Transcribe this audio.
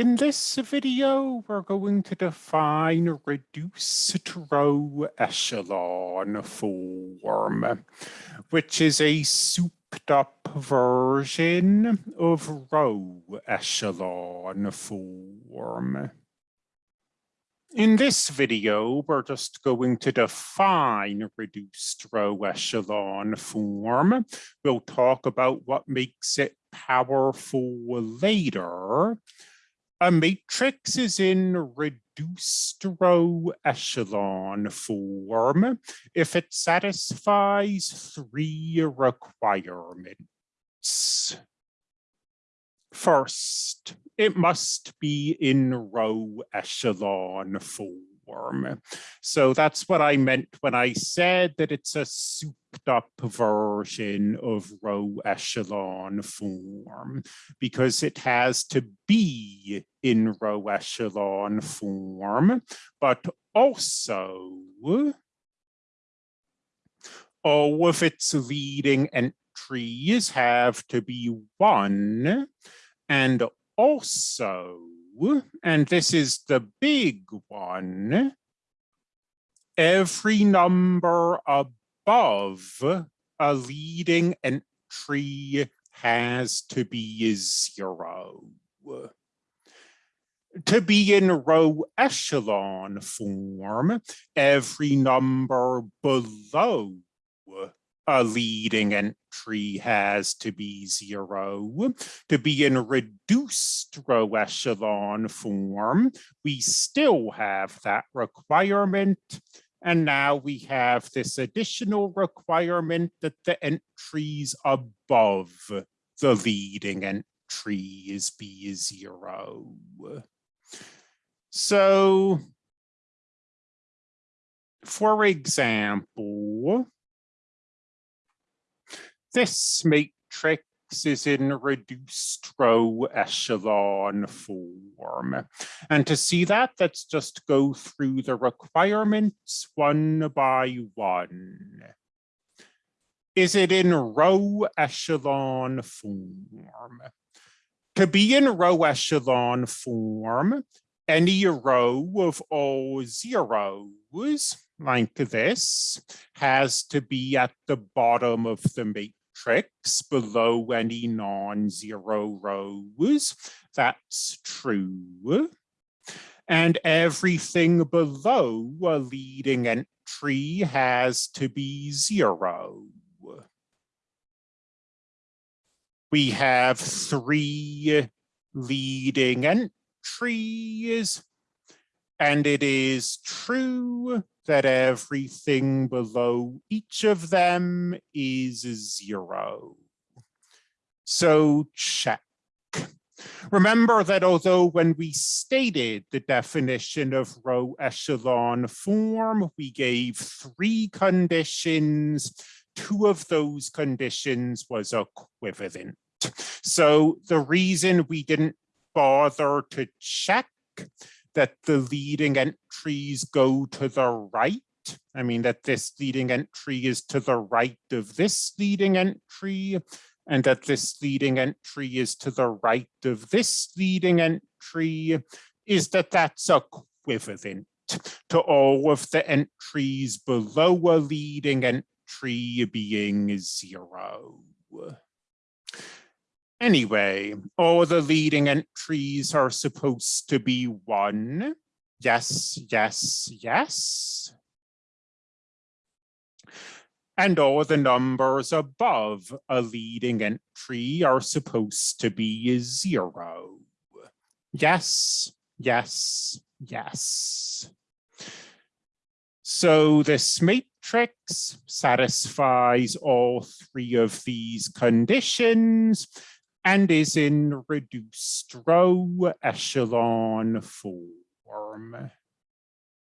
In this video, we're going to define reduced row echelon form, which is a souped up version of row echelon form. In this video, we're just going to define reduced row echelon form. We'll talk about what makes it powerful later. A matrix is in reduced row echelon form if it satisfies three requirements. First, it must be in row echelon form. So that's what I meant when I said that it's a souped up version of row echelon form, because it has to be in row echelon form, but also all of its leading entries have to be one, and also and this is the big one, every number above a leading entry has to be zero. To be in row echelon form, every number below a leading entry has to be zero. To be in reduced row echelon form, we still have that requirement. And now we have this additional requirement that the entries above the leading entries be zero. So, for example, this matrix is in reduced row echelon form. And to see that, let's just go through the requirements one by one. Is it in row echelon form? To be in row echelon form, any row of all zeros like this has to be at the bottom of the matrix below any non-zero rows. That's true. And everything below a leading entry has to be zero. We have three leading entries, and it is true that everything below each of them is zero. So check. Remember that although when we stated the definition of row echelon form, we gave three conditions, two of those conditions was equivalent. So the reason we didn't bother to check that the leading entries go to the right. I mean, that this leading entry is to the right of this leading entry, and that this leading entry is to the right of this leading entry, is that that's equivalent to all of the entries below a leading entry being zero. Anyway, all the leading entries are supposed to be one. Yes, yes, yes. And all the numbers above a leading entry are supposed to be zero. Yes, yes, yes. So this matrix satisfies all three of these conditions and is in reduced row echelon form.